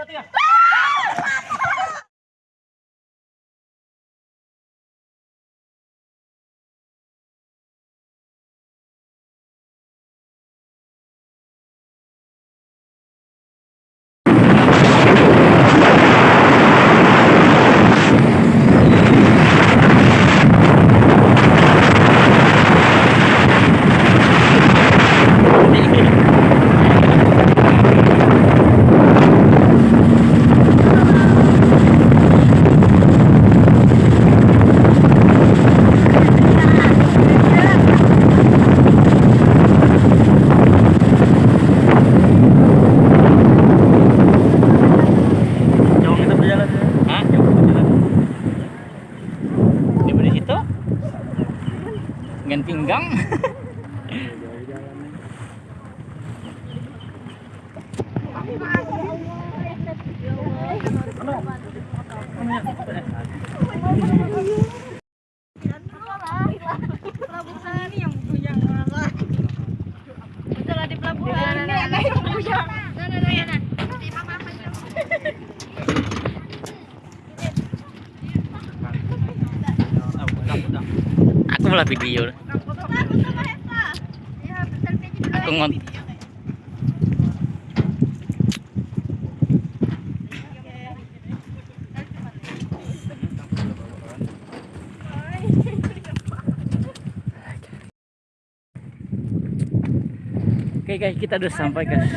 berarti ya. Jauh kita berjalan. Hah? Jauh kita berjalan. Di mana situ? Dengan pinggang. Pelabuhan ini yang punya orang. Betul di pelabuhan. Ini anak yang punya. Nah, nah, nah, nah. Terima kasih. Aku malah video. Aku ngon. Oke guys, kita udah sampai guys.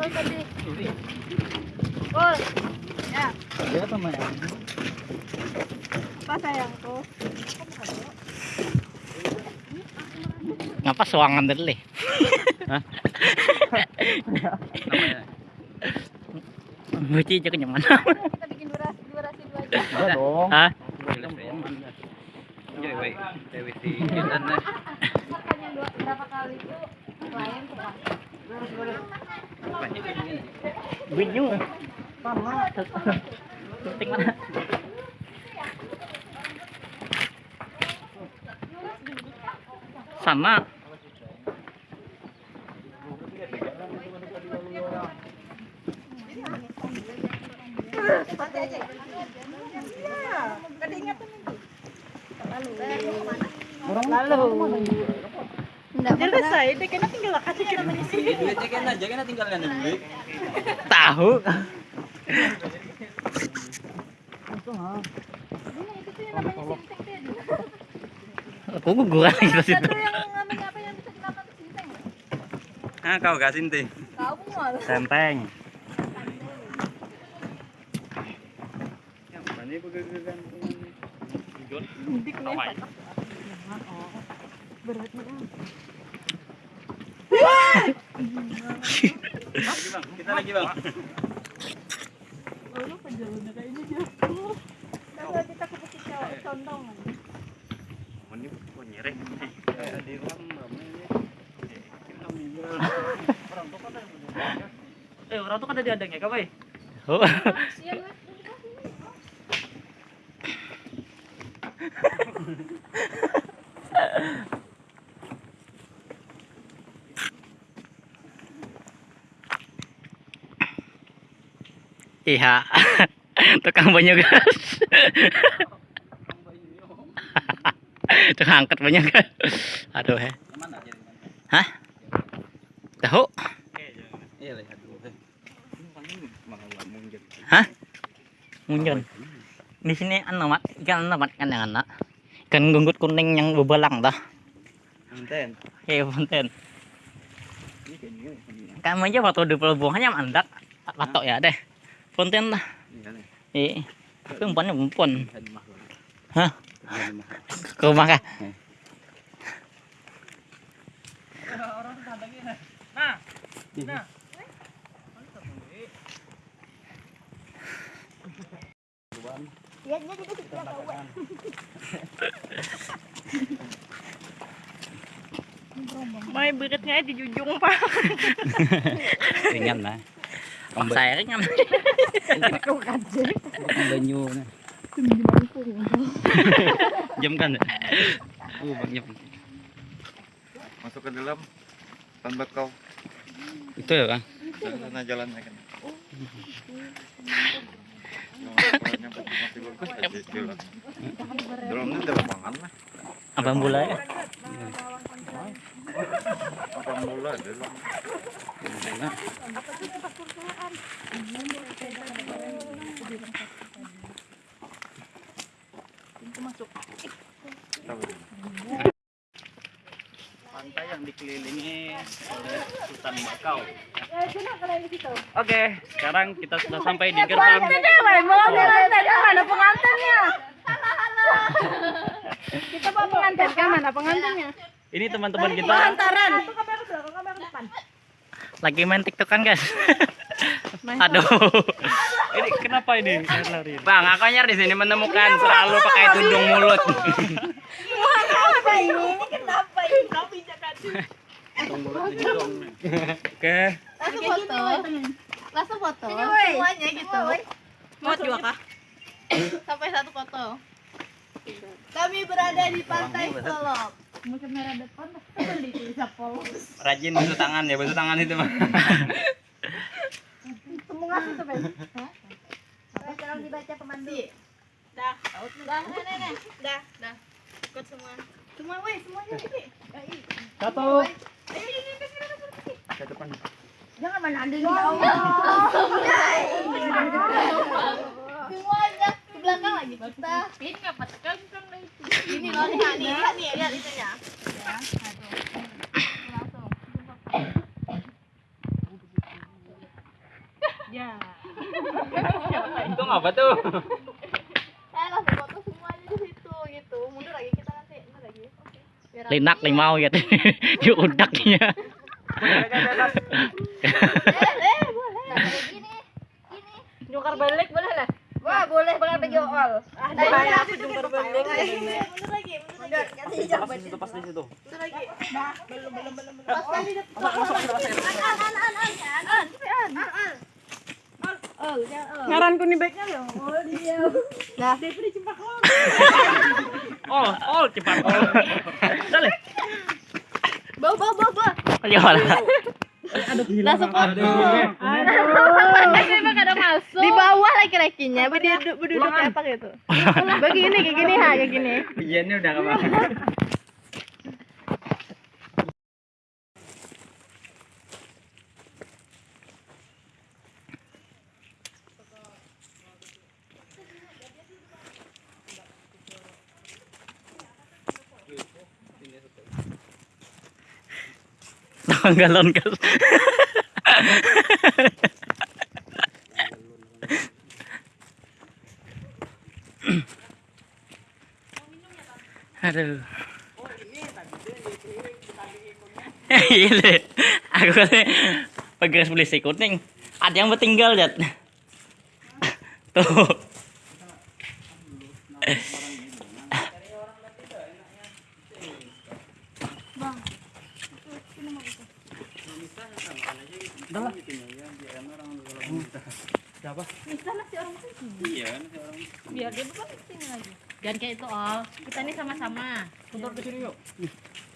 Dia apa main? Apa sayangku? Ngapa suangan tadi? Hah? Buci aja kenyaman. Kita bikin durasi durasi dua jam. Enggak dong. Hah? Makan yang dua berapa kali itu klien tuh Pak. Bunyu. Sama. Penting mana? Sama. Lalu. Jelas saya, dia kena tinggal kasih kita di sini. Duitnya aja tinggalkan duit. Tahu. Aku guguran lagi di situ. Ada yang ngambil apa yang bisa kenapa ke sini? Ah, kau gasin teh. Kamu malah. Sempeng. Ini pegang-pegang. Dik nih. Beratnya. Lagi bang, kita lagi bang. Lalu penjalannya kayaknya jauh. Kalau kita ke bukit condong. Ini kok nyerek. Kayak di ruang namanya. Kita menjual. Orang tua kan ada. Eh, orang tuh kan ada di adangnya, kau Oh. Iya. Tukang banyak gas. Tukang angkat banyak gas. Aduh, he. Hah? Tahu? Iya. Hah? Munjon. Di sini anu mat, ikan anu mat kan yang anak. Ikan gunggut kuning yang bebelang dah. Punten. Iya, punten. Kamu aja waktu di pelabuhannya mandak. Patok ya deh. Punten lah. Iya nih. Eh, itu umpannya umpun. Bisa dimah. Hah? Bisa dimah. Ke rumah kah? Nah. Ya, dia juga tidak tahu. May berat nga di jujung pa. ringan lah Jam kan oh jam Masuk ke dalam. Tambah kau. itu ya Sana kan. Jalan. Lapangan lah. abang bola ya Pantai yang dikelilingi oleh hutan bakau oke sekarang kita sudah sampai di gerbang mau lantai mana pengantinnya? Kita bawa pengantin mana pengantinnya? Ini teman-teman kita Antaran. lagi main tiktokan guys aduh ini kenapa ini lari Bang, aku nyari di sini menemukan selalu pakai tudung mulut. Kenapa ini? Kenapa ini? oke Langsung foto. Langsung foto. Semuanya gitu. Mau dua kah? Sampai satu foto. Kami berada di pantai Solok. Mungkin merah depan tapi di bisa polos. Rajin basuh tangan ya, basuh tangan itu mah. Semua itu Ben. Tolong dibaca pemandu. Dah. Dah, nenek. Dah, dah. Ikut semua. Semua, weh, semuanya sini. satu Ayo, ini. Ke depan. Jangan menanding ya Allah. Semuanya ke belakang lagi kita. Ini nggak patkan kan itu. Ini loh, nih, lihat nih, lihat itunya. Ya, aduh. Langsung. Ya. Itu ngapa tuh? Eh, langsung foto semuanya di situ gitu. Mundur lagi kita nanti, mundur lagi. Oke. Linak limau ya yuk udaknya Eh, eh, boleh. Gini, gini. Jungkar balik boleh lah. Wah, boleh banget bagi Ah, dari aku jungkar balik. Mundur lagi, mundur lagi. Kasih hijau Pas di situ, pas di situ. Mundur lagi. Nah, belum, belum, belum. Masuk, masuk, masuk. An, an, an, an, an. An, an, an, an. Oh, ya, oh. Ngaranku nih baiknya ya. Oh, dia. Nah, oh oh cepat oh dale bawa, bawa, bawa, bawa. ayo lah Langsung foto. Aduh. emang Di bawah laki-lakinya, berduduk, berduduk kayak apa gitu. Begini, kayak gini, ha, kayak gini. Ujiannya udah ke mana? Tangan galon guys aduh. Iya deh. Aku katanya pegas polisi kuning. Ada yang bertinggal jat. Tuh Biar dia bukan sini lagi. Dan kayak itu, oh. Kita ini sama-sama. Motor ke sini yuk.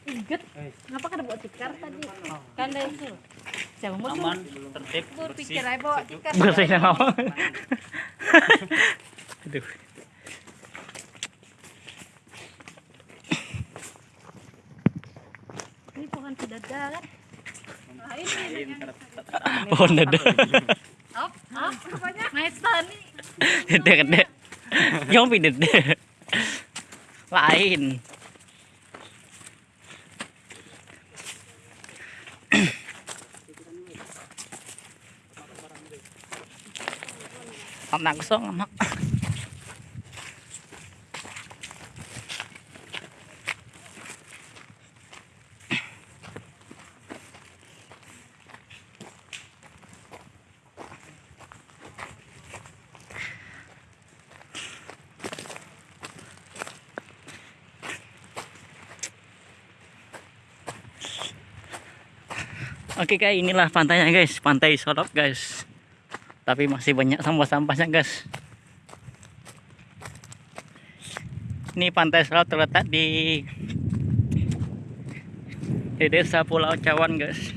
Iget. Ngapa kada bawa tikar tadi? Kan dari itu. Siapa mau aman tertib berpikir aja bawa tikar. bersih sama aduh Ini pohon kedada kan? pohon dada Op, op, apanya? Maestan nih. gede gede yang gede lain nak gusto mak. Oke okay, guys, inilah pantainya guys, pantai Sorok guys. Tapi masih banyak sampah-sampahnya guys. Ini pantai Solop terletak di di desa Pulau Cawan guys.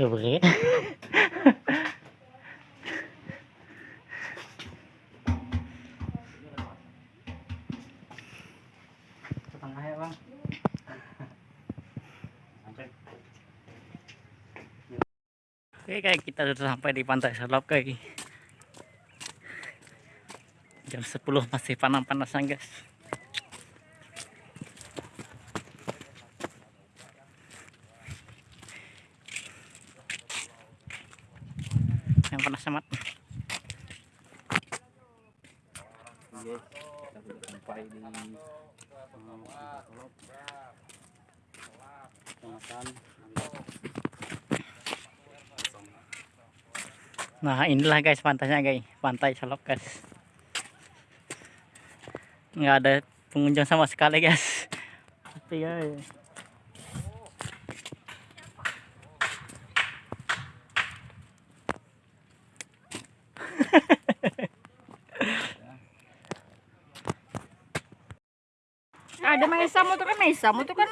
Tuh beri. Tengah ya bang. Oke kayak kita sudah sampai di pantai Selop kayak jam 10 masih panas-panasan guys yang panas amat. Nah inilah guys pantainya guys. Pantai Solok guys. Nggak ada pengunjung sama sekali guys. Tapi guys Ada Maisa mo tuh kan Maisa mo tuh kan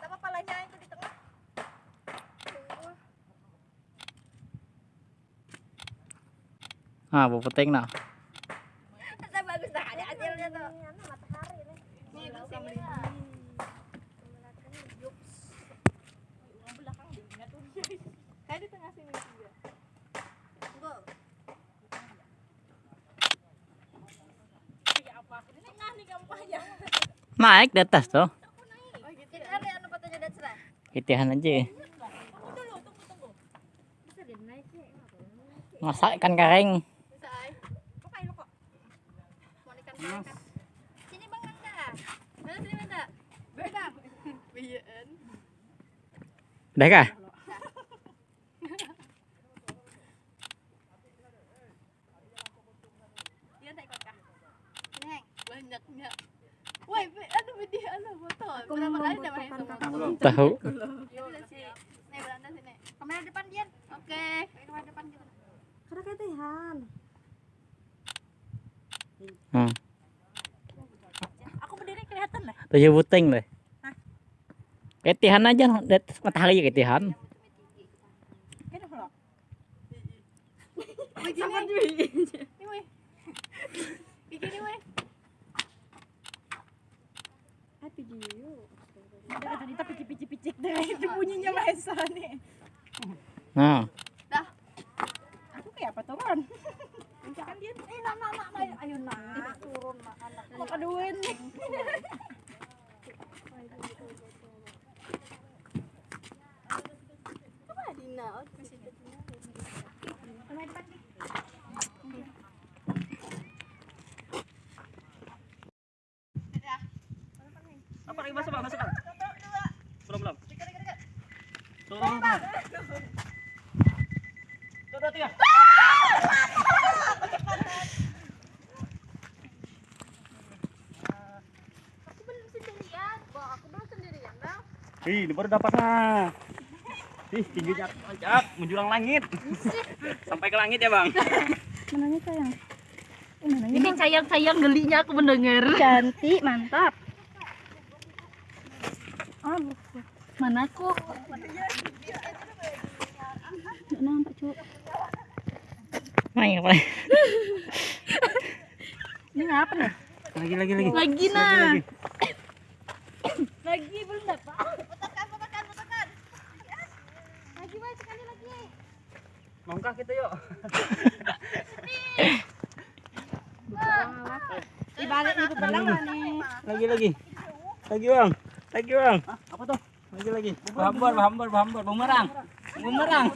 Sama palanya itu di tengah. Ah Kita bagus dah ada hasilnya tuh. matahari nih. Nih, di sini. belakang dingin tuh. Kayak di tengah sini juga. Enggak. Kayak apa? Ini nah nih kampanye. Naik di atas tuh. Kitihan aja masak ikan kering. Sini Bang Nanda. Mana sini Nanda? Beda. Biyaan. udah kah Dia naik kok kah? Sini Heng. Banyaknya. Woi, be- anu dia anu foto. Berapa kali udah main foto? Tahu. Kamera depan Dian. Oke. Kamera depan gitu. Karena ketihan. hmm. Aku berdiri kelihatan lah. tujuh buting deh ketihan aja matahari ketihan tapi picik-picik deh itu bunyinya Maesa nih. nah Dah. Aku kayak apa turun? Jangan dia. Eh, nak, nak, nak. Ayo, nak. Turun, nak, anak. Kok kaduin nih? Apa lagi basah bang? Basah bang? Belum belum. Turun bang. Tuh, dua, tiga. Aku belum sendirian. Bang, aku belum sendirian, Bang. Ih, ini baru dapat nah. Ih, tingginya loncat menjulang langit. Sampai ke langit ya bang. Mananya sayang? Eh, Ini sayang-sayang gelinya aku mendengar. cantik, mantap. Ah, Mana aku? nggak nampak cu. Main apa? Ini ngapa nih? Lagi lagi lagi. Lagi nah. Lagi. Lagi belum dapat. Putarkan, putarkan, putarkan. Lagi, Boy, sekali lagi. Nongkah kita yuk. Dibalik ibu belang nih? Lagi lagi. Lagi bang. Lagi bang. apa tuh? Lagi lagi. Bahambor, bahambor, bahambor, bumerang. Bumerang.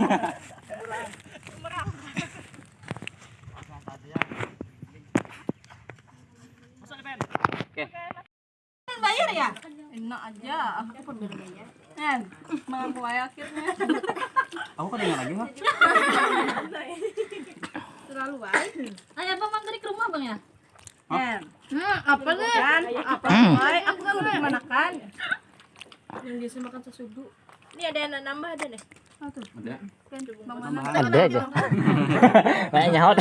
Bayar ya? Enak aja. Aku pun bayar. Kan, mampu akhirnya. Aku kan dengar lagi mah. Terlalu baik. Bang, dari ke rumah, Bang ya? Kan, Hmm, apa nih? kan, apa baik? Aku kan udah gimana kan? Yang biasa makan sesudu. Ini ada yang nambah ada nih. Ada. Mana? Ada aja. Banyak nyaut.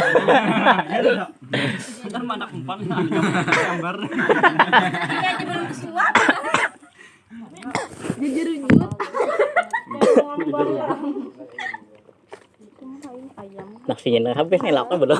Ntar mana umpan gambar. Ini aja belum disuap. Jujur-jujur. Nasinya habis nih lapar belum?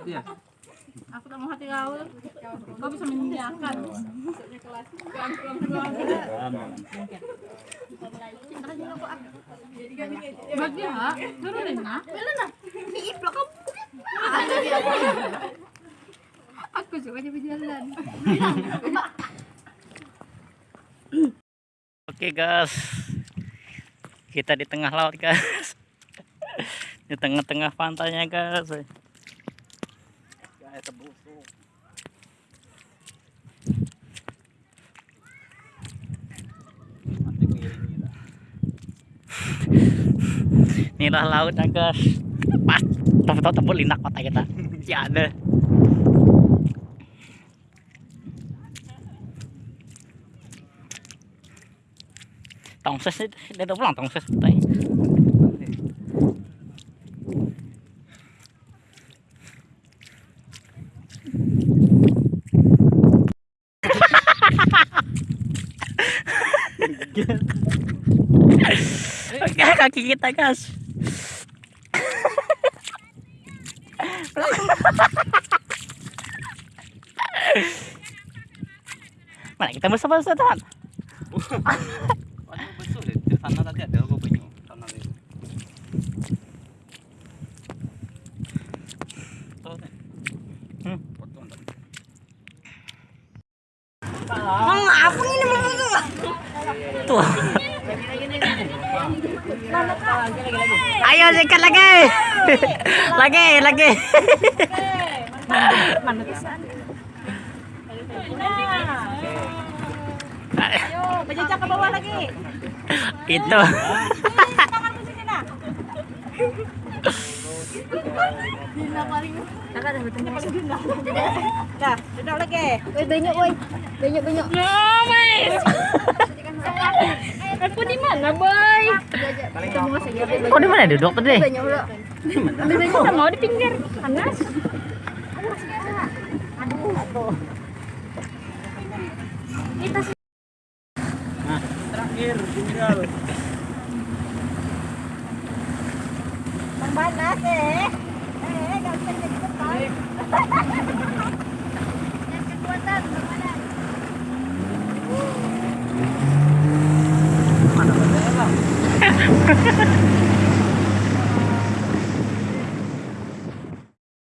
hati ya. Aku tak mau hati kau. Kau bisa menyediakan. Bagi ha? Turunin na? Wala na. Iiplak ka. Aku suka dia berjalan. Oke guys, kita di tengah laut guys, di tengah-tengah pantainya guys. Inilah lautnya guys, pas tebel tebel linak mata kita, ya ada. Tongses dia udah pulang tongses tay. Oke, kaki kita guys. Mana kita bersama teman? Waduh betul deh. Di sana tadi ada gua banyak. Sana itu. Tuh. nih. Hmm. Tuh. Ayo sikat lagi. lagi, lagi. Berjejak ke bawah lagi. Itu. Dah, duduk lagi. Woi, banyak, woi. Banyak, banyak. Aku di mana, boy? Kok di mana duduk tadi? Banyak, mau di pinggir. Panas. Tinggal.